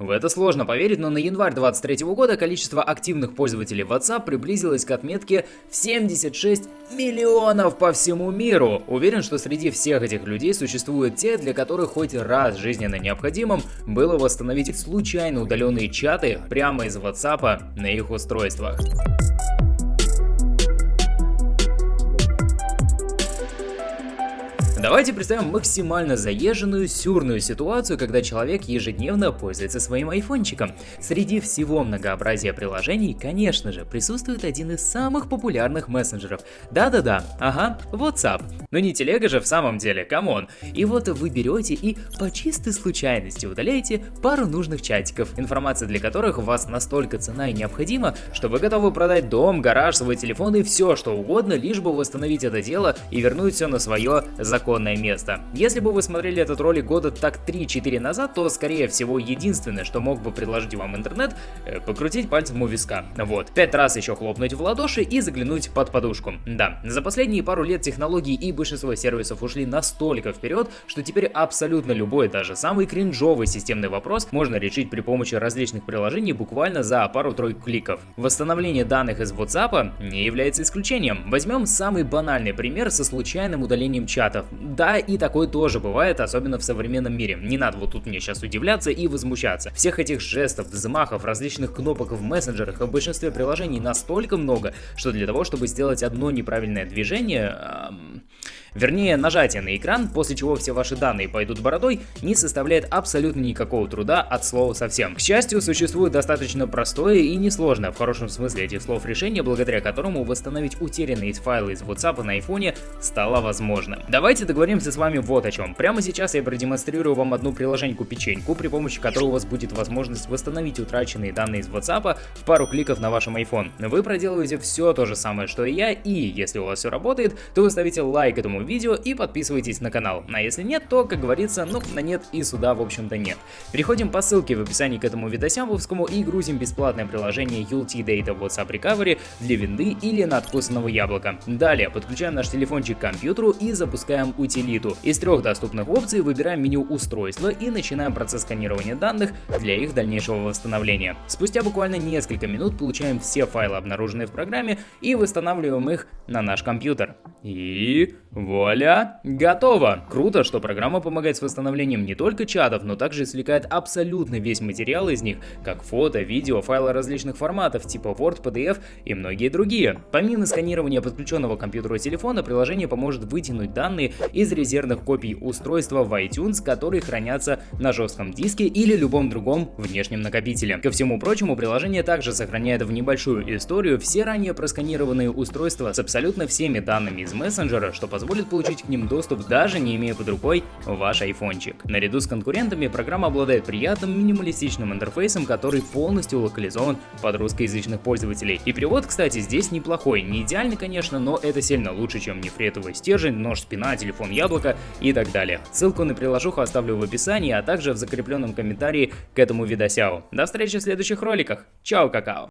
В это сложно поверить, но на январь 2023 года количество активных пользователей WhatsApp приблизилось к отметке в 76 миллионов по всему миру. Уверен, что среди всех этих людей существуют те, для которых хоть раз жизненно необходимым было восстановить случайно удаленные чаты прямо из WhatsApp на их устройствах. Давайте представим максимально заезженную, сюрную ситуацию, когда человек ежедневно пользуется своим айфончиком. Среди всего многообразия приложений, конечно же, присутствует один из самых популярных мессенджеров. Да-да-да, ага, WhatsApp. Но не телега же в самом деле, come on. И вот вы берете и по чистой случайности удаляете пару нужных чатиков, информация для которых у вас настолько ценна и необходима, что вы готовы продать дом, гараж, свой телефон и все что угодно, лишь бы восстановить это дело и вернуть все на свое законное законное место. Если бы вы смотрели этот ролик года так 3-4 назад, то скорее всего единственное, что мог бы предложить вам интернет, э, покрутить пальцем у виска. Вот, пять раз еще хлопнуть в ладоши и заглянуть под подушку. Да, за последние пару лет технологии и большинство сервисов ушли настолько вперед, что теперь абсолютно любой, даже самый кринжовый системный вопрос можно решить при помощи различных приложений буквально за пару-тройку кликов. Восстановление данных из WhatsApp не является исключением. Возьмем самый банальный пример со случайным удалением чатов. Да, и такое тоже бывает, особенно в современном мире. Не надо вот тут мне сейчас удивляться и возмущаться. Всех этих жестов, взмахов, различных кнопок в мессенджерах в большинстве приложений настолько много, что для того, чтобы сделать одно неправильное движение... Эм Вернее, нажатие на экран, после чего все ваши данные пойдут бородой, не составляет абсолютно никакого труда от слова совсем. К счастью, существует достаточно простое и несложное в хорошем смысле этих слов решение, благодаря которому восстановить утерянные файлы из WhatsApp на iPhone стало возможным. Давайте договоримся с вами вот о чем. Прямо сейчас я продемонстрирую вам одну приложеньку-печеньку, при помощи которой у вас будет возможность восстановить утраченные данные из WhatsApp в пару кликов на вашем iPhone. Вы проделываете все то же самое, что и я, и если у вас все работает, то вы ставите лайк этому видео и подписывайтесь на канал. А если нет, то, как говорится, ну, на нет и сюда, в общем-то, нет. Переходим по ссылке в описании к этому видосямповскому и грузим бесплатное приложение Ulti Data WhatsApp Recovery для винды или надкусанного яблока. Далее подключаем наш телефончик к компьютеру и запускаем утилиту. Из трех доступных опций выбираем меню устройства и начинаем процесс сканирования данных для их дальнейшего восстановления. Спустя буквально несколько минут получаем все файлы, обнаруженные в программе, и восстанавливаем их на наш компьютер. И вуаля, готово! Круто, что программа помогает с восстановлением не только чатов, но также извлекает абсолютно весь материал из них, как фото, видео, файлы различных форматов, типа Word, PDF и многие другие. Помимо сканирования подключенного к компьютеру телефона, приложение поможет вытянуть данные из резервных копий устройства в iTunes, которые хранятся на жестком диске или любом другом внешнем накопителе. Ко всему прочему, приложение также сохраняет в небольшую историю все ранее просканированные устройства с абсолютно всеми данными из мессенджера, что позволит получить к ним доступ даже не имея под рукой ваш айфончик. Наряду с конкурентами программа обладает приятным минималистичным интерфейсом, который полностью локализован под русскоязычных пользователей. И перевод, кстати, здесь неплохой. Не идеальный, конечно, но это сильно лучше, чем нефритовый стержень, нож спина, телефон яблоко и так далее. Ссылку на приложуху оставлю в описании, а также в закрепленном комментарии к этому видосяу. До встречи в следующих роликах. Чао, какао!